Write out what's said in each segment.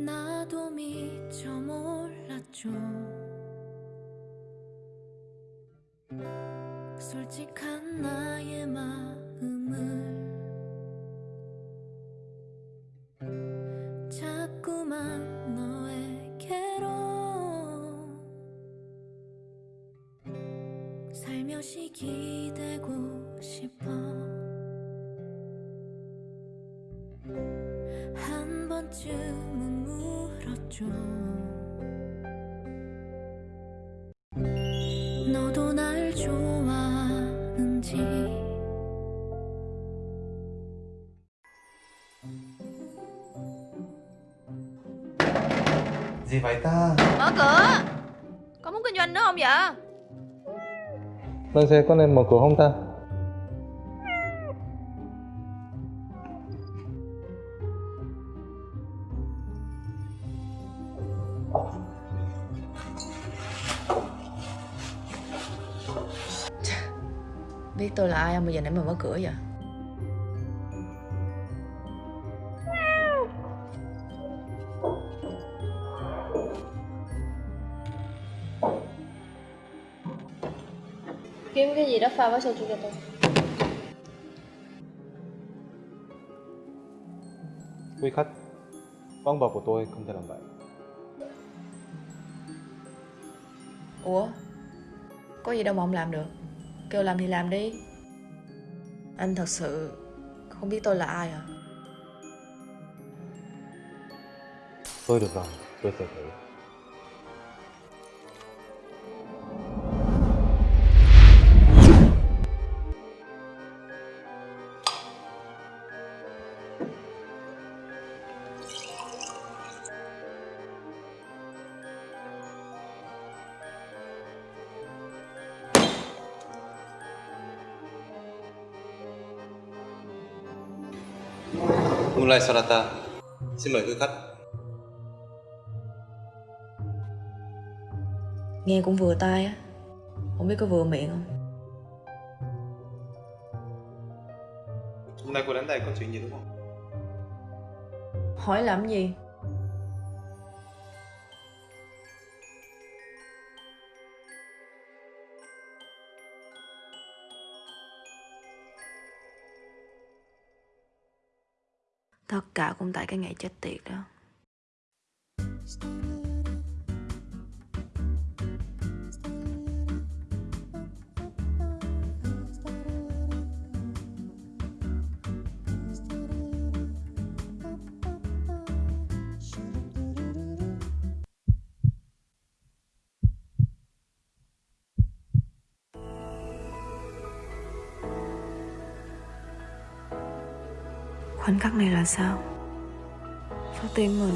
나도 미처 몰랐죠. 솔직한 나의 마음을 좋아하는지 Gì vậy ta? Mở cửa Có muốn kinh doanh nữa không vậy Lên xe có nên mở cửa không ta? Tôi là ai không? Mà giờ nãy mà mở cửa vậy? Kiếm cái gì đó pha với soju cho tôi. Quý khách, con bò của tôi không thể làm vậy. Ủa? Có gì đâu mà ông làm được. Kêu làm thì làm đi anh thật sự Không biết tôi là ai à Tôi được rồi, tôi sẽ thử. Moonlight Sonata Xin mời quý khách. Nghe cũng vừa tai á. Không biết có vừa miệng không? Hôm nay cô đến đây có chuyện gì đúng không? Hỏi làm gì Tất cả cũng tại cái ngày chết tiệt đó. Khắc này là sao? Sao tim mình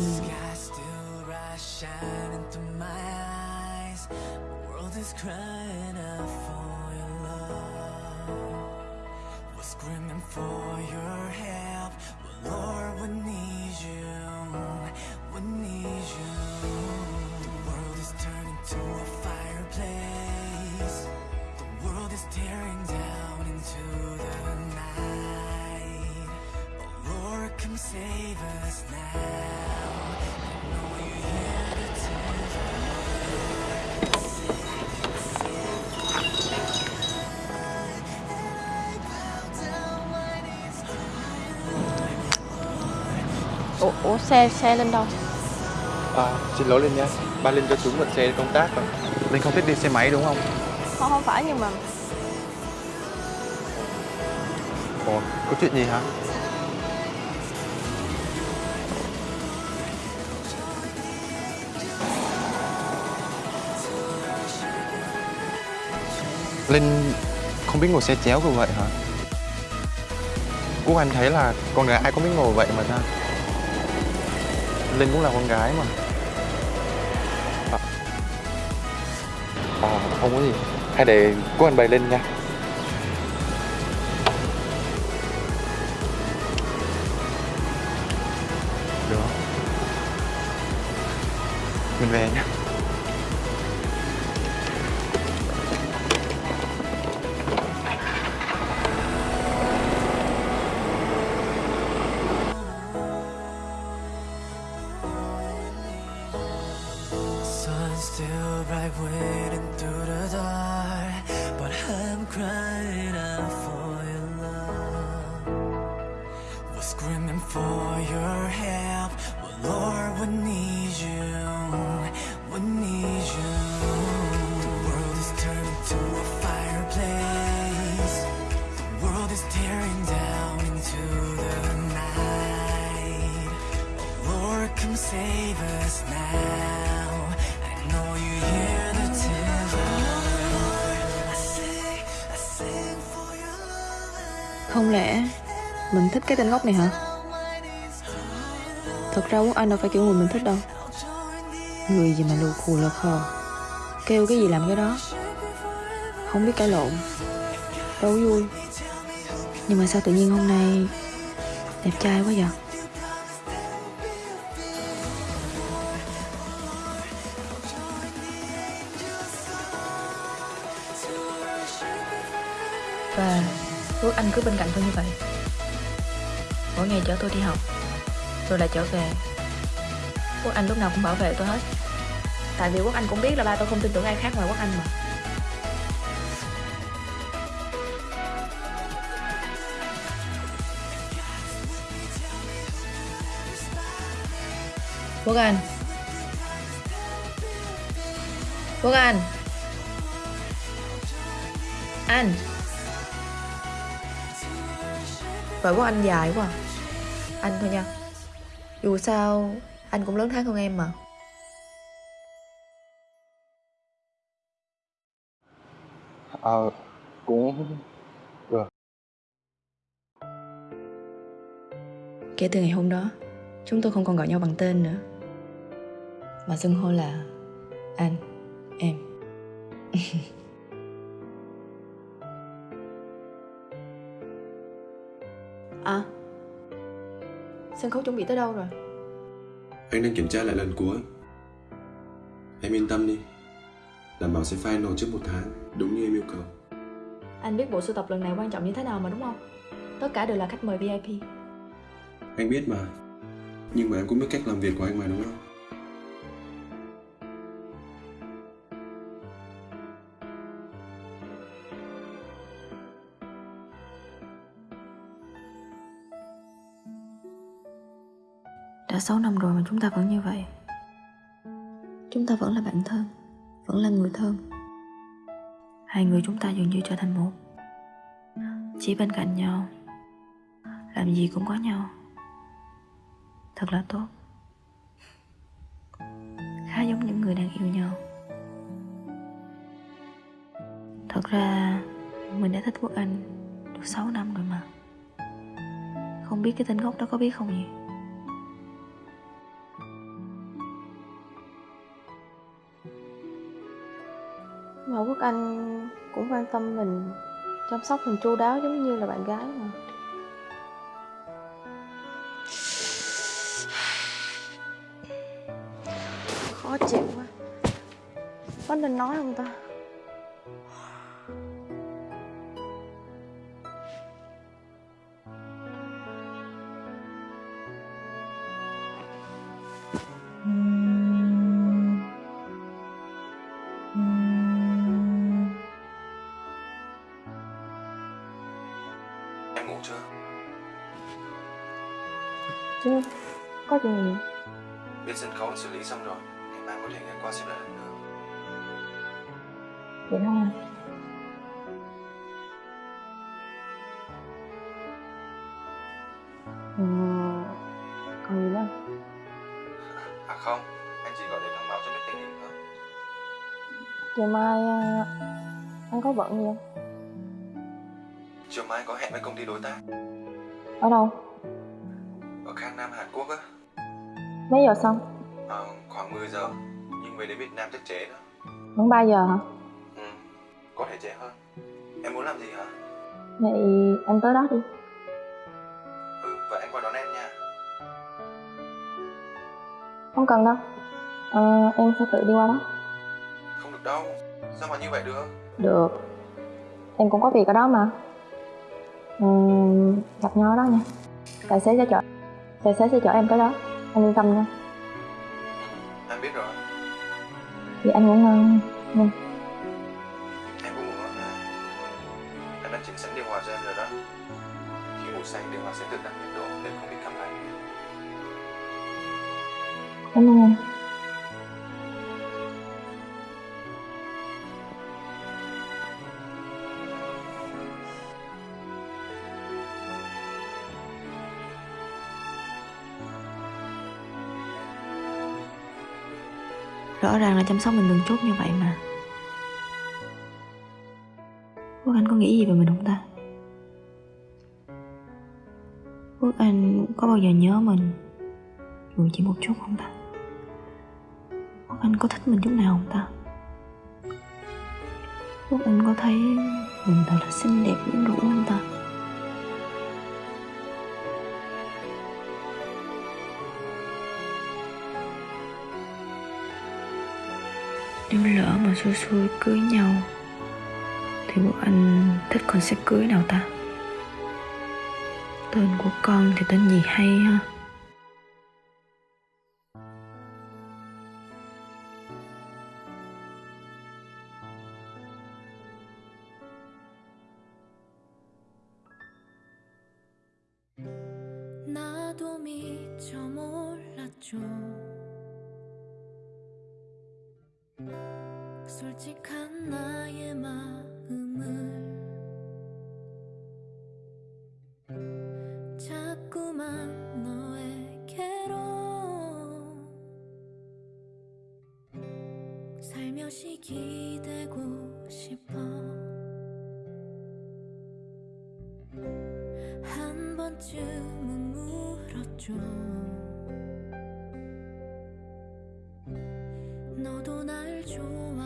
screaming for your help. Lord, we need you. We need you. Ủa, ủa xe xe lên đâu À, xin lỗi Linh nha Ba Linh cho xuống một xe công tác rồi Linh không thích đi xe máy đúng không? Không không phải nhưng mà Ủa, có chuyện gì hả? Linh không biết ngồi xe chéo như vậy hả? Quốc Anh thấy là con gái ai cũng biết ngồi vậy mà ta Linh cũng là con gái mà. À. à, không có gì. Hay để Quốc Anh bày lên nha. Được. Mình về nhé would need you. would need you. The world is turning to a fireplace. The world is tearing down into the night. Oh Lord, come save us now. I know you hear the tears. Không lẽ mình thích cái tên gốc này hả? Thật ra Quốc Anh đâu phải kiểu người mình thích đâu. Người gì mà lù khù lờ khờ. Kêu cái gì làm cái đó. Không biết cãi lộn. Đâu vui. Nhưng mà sao tự nhiên hôm nay Đẹp trai quá vậy? Và Quốc Anh cứ bên cạnh tôi như vậy. Mỗi ngày chở tôi đi học rồi lại trở về. Quốc Anh lúc nào cũng bảo vệ tôi hết. Tại vì Quốc Anh cũng biết là ba tôi không tin tưởng ai khác ngoài Quốc Anh mà. Quốc Anh. Quốc Anh. Anh. Vậy Quốc Anh dài quá. Anh thôi nha. Dù sao Anh cũng lớn tháng hơn em mà. Ờ, cũng được. Kể từ ngày hôm đó Chúng tôi không còn gọi nhau bằng tên nữa. Mà xưng hô là Anh Em. À Sân khấu chuẩn bị tới đâu rồi? Anh đang kiểm tra lại lần cuối. Em yên tâm đi. Đảm bảo sẽ final trước một tháng Đúng như em yêu cầu. Anh biết bộ sưu tập lần này quan trọng như thế nào mà đúng không? Tất cả đều là khách mời VIP Anh biết mà. Nhưng mà em cũng biết cách làm việc của anh mà đúng không 6 năm rồi mà chúng ta vẫn như vậy. Chúng ta vẫn là bạn thân Vẫn là người thân. Hai người chúng ta dường như trở thành một. Chỉ bên cạnh nhau Làm gì cũng có nhau. Thật là tốt. Khá giống những người đang yêu nhau. Thật ra Mình đã thích Quốc Anh Được 6 năm rồi mà. Không biết cái tên gốc đó có biết không nhỉ Anh cũng quan tâm mình, Chăm sóc mình chu đáo giống như là bạn gái mà. Khó chịu quá. Có nên nói không ta? Khấu xử lý xong rồi Ngày mai có thể ghé qua xếp lại lần nữa. Vậy thôi. À ừ, Còn gì nữa? À không. Anh chỉ gọi để thông báo cho biết tình hình thôi. Ngày mai à, anh có bận gì không? Chiều mai có hẹn với công ty đối tác. Ở đâu? Ở Khang Nam Hàn Quốc á. Mấy giờ xong? Ờ, Khoảng 10 giờ. Nhưng về đến Việt Nam chắc trễ đó. Vẫn 3 giờ hả? Ừ Có thể trễ hơn. Em muốn làm gì hả? Vậy anh tới đó đi. Ừ vậy anh qua đón em nha. Không cần đâu. Ờ, Em sẽ tự đi qua đó. Không được đâu. Sao mà như vậy được? Được. Em cũng có việc ở đó mà. Ừm, Gặp nhau ở đó nha. Tài xế sẽ chở Tài xế sẽ chở em tới đó. Anh yên tâm nha Vậy anh ngủ ngon Vâng. Em cũng ngủ ngon nha. Em đã chỉnh sẵn điều hòa cho em rồi đó. Khi ngủ say điều hòa sẽ tự tăng nhiệt độ nên không bị cảm lạnh Cảm ơn anh Rõ ràng là chăm sóc mình từng chút như vậy mà Quốc Anh có nghĩ gì về mình không ta? Quốc Anh có bao giờ nhớ mình Dù chỉ một chút không ta? Quốc Anh có thích mình chút nào không ta? Quốc Anh có thấy mình thật là xinh đẹp quyến rũ không ta? Nếu lỡ mà xui xui cưới nhau, Thì Quốc Anh thích con sẽ cưới nào ta? Tên của con thì tên gì hay ha? 번쯤은 물었죠 너도 날 좋아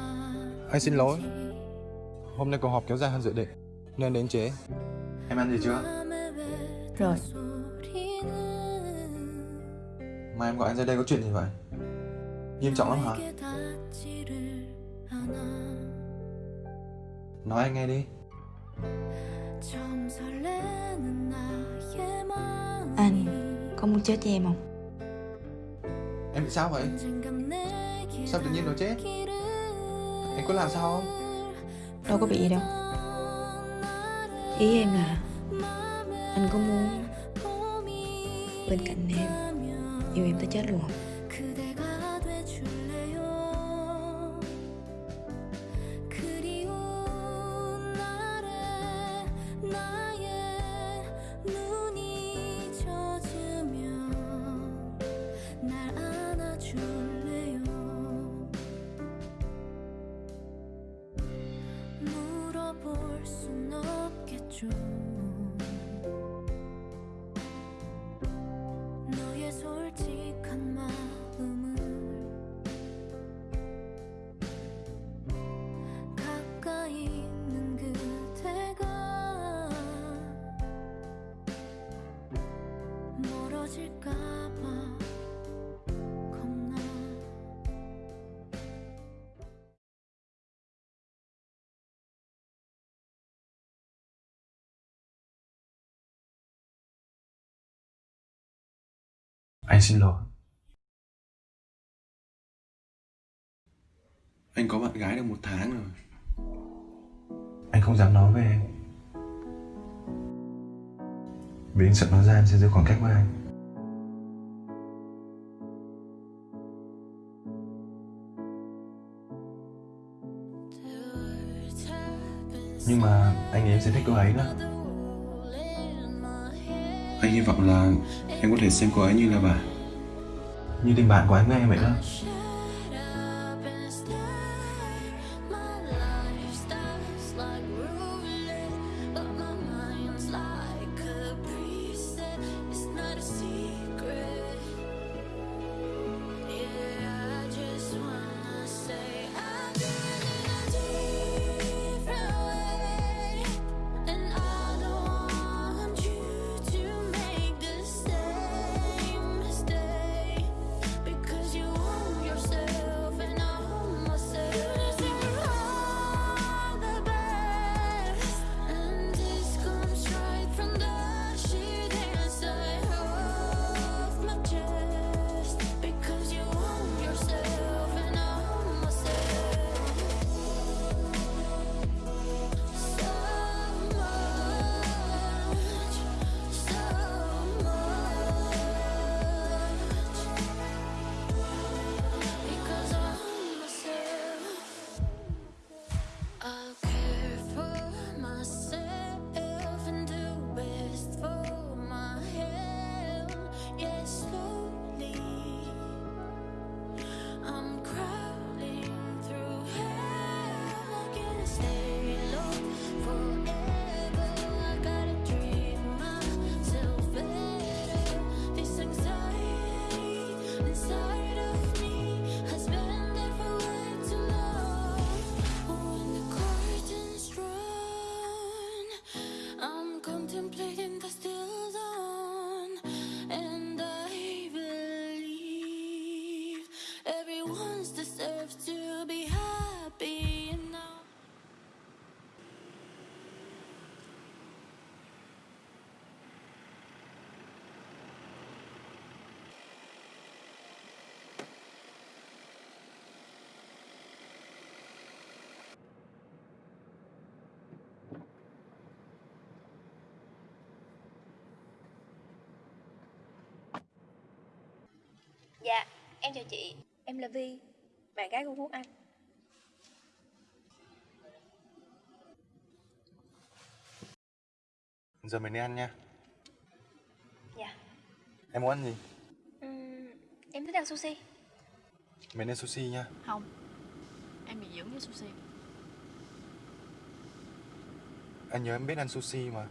Anh xin lỗi Hôm nay cuộc họp kéo dài hơn dự định Nên đến trễ Em ăn gì chưa? Rồi Mà em gọi anh ra đây có chuyện gì vậy? Nghiêm trọng lắm hả? Nói anh nghe đi Chết với em không? Em bị sao vậy? Sao tự nhiên nó chết? Anh có làm sao không? Đâu có bị gì đâu Ý em là Anh có muốn Bên cạnh em Yêu em tới chết luôn không? Anh xin lỗi. Anh có bạn gái được một tháng rồi. Anh không dám nói với em Vì anh sợ nói ra em sẽ giữ khoảng cách với anh. Nhưng mà anh nghĩ em sẽ thích cô ấy đó anh hy vọng là em có thể xem cô ấy như là bà. Như tình bạn của anh với em vậy đó. Dạ, em chào chị, em là Vi, bạn gái của Quốc Anh. Giờ mình đi ăn nha Dạ. Em muốn ăn gì? Ừm, em thích ăn sushi. Mình ăn sushi nha Không Em bị dưỡng với sushi Anh nhớ em biết ăn sushi mà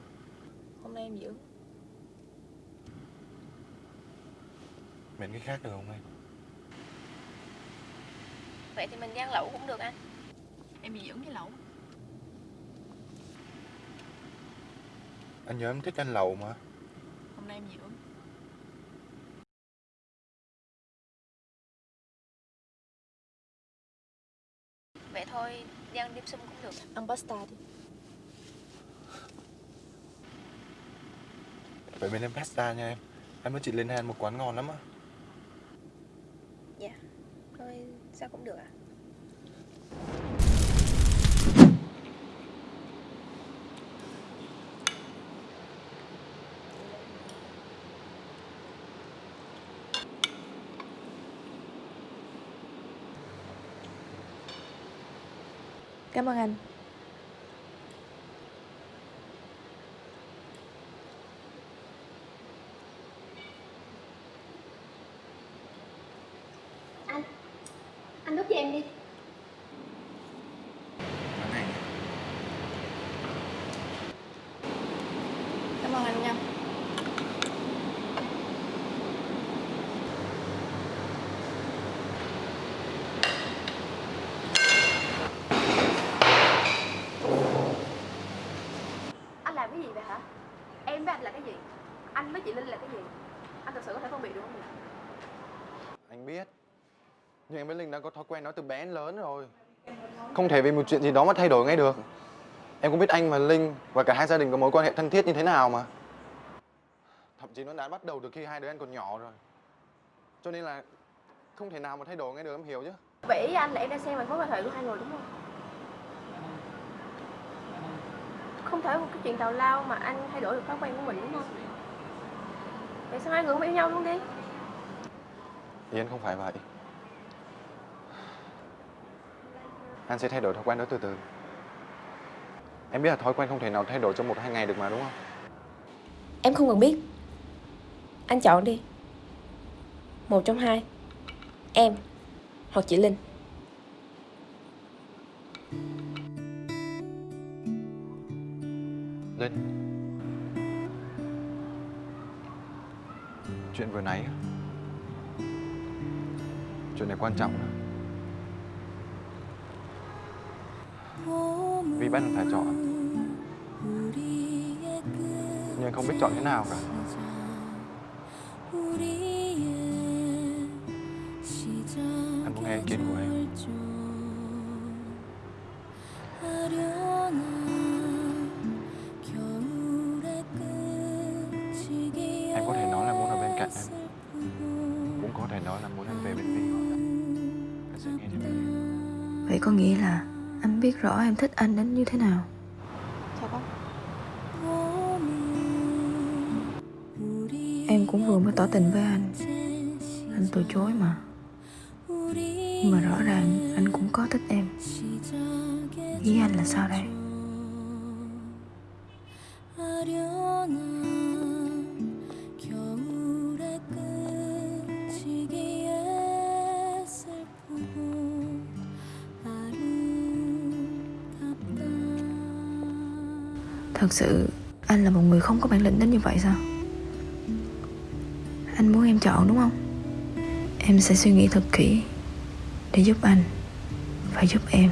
hôm nay em dưỡng Mình cái khác được không em? Vậy thì mình đi ăn lẩu cũng được anh. Em bị dưỡng với lẩu Anh nhớ em thích ăn lẩu mà Hôm nay em dưỡng Vậy thôi, đi ăn dim sum cũng được. ăn pasta đi Vậy mình ăn pasta nha em Em với chị lên ăn một quán ngon lắm á Dạ. Thôi, sao cũng được ạ. cảm ơn Anh đút cho em đi. Quán này nha cảm ơn anh nha Anh làm cái gì vậy hả? Em với anh là cái gì? Anh với chị Linh là cái gì? Anh thật sự có thể phân biệt được không? Anh biết Nhưng em với Linh đã có thói quen đó từ bé đến lớn rồi Không thể vì một chuyện gì đó mà thay đổi ngay được Em cũng biết anh và Linh Và cả hai gia đình có mối quan hệ thân thiết như thế nào mà Thậm chí nó đã bắt đầu từ khi hai đứa anh còn nhỏ rồi Cho nên là Không thể nào mà thay đổi ngay được em hiểu chứ Vậy ý anh là em đang xem vào mối quan hệ của hai người đúng không? Không thể một cái chuyện tào lao mà anh thay đổi được thói quen của mình đúng không? Vậy sao hai người không yêu nhau luôn đi? Anh không phải vậy. Anh sẽ thay đổi thói quen đó từ từ. Em biết là thói quen không thể nào thay đổi trong một hai ngày được mà đúng không? em không cần biết. Anh chọn đi. Một trong hai. Em hoặc chị linh. Linh Chuyện vừa nãy Chuyện này quan trọng lắm. Vì bắt được phải chọn. Nhưng không biết chọn thế nào cả. Anh muốn nghe ý kiến của. Em. Nghĩa là anh biết rõ em thích anh đến như thế nào. Em cũng vừa mới tỏ tình với anh. Anh từ chối mà. Nhưng mà rõ ràng anh cũng có thích em. Ý anh là sao đây Thật sự, anh là một người không có bản lĩnh đến như vậy sao? Anh muốn em chọn đúng không? Em sẽ suy nghĩ thật kỹ Để giúp anh và giúp em.